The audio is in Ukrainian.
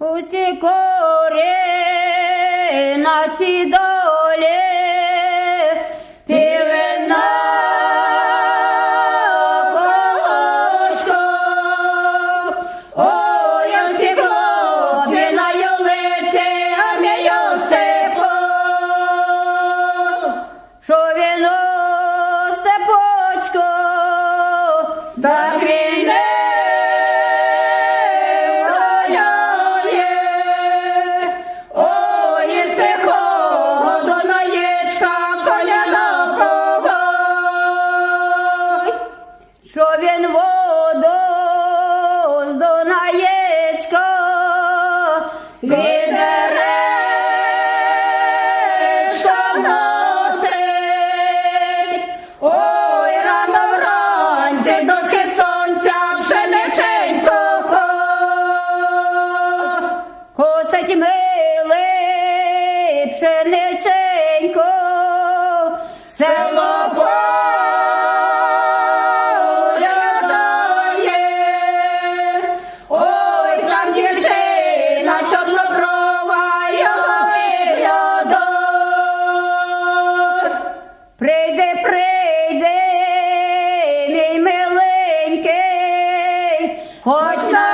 Усі кори на сідолі півена колочко. А всі хлопці на юлиці, а мій Степан. Що він що він воду з Дунаєчка відеречка носить. Ой, рано вранці до схід сонця пшениченько кос. Косить милий пшени. 我。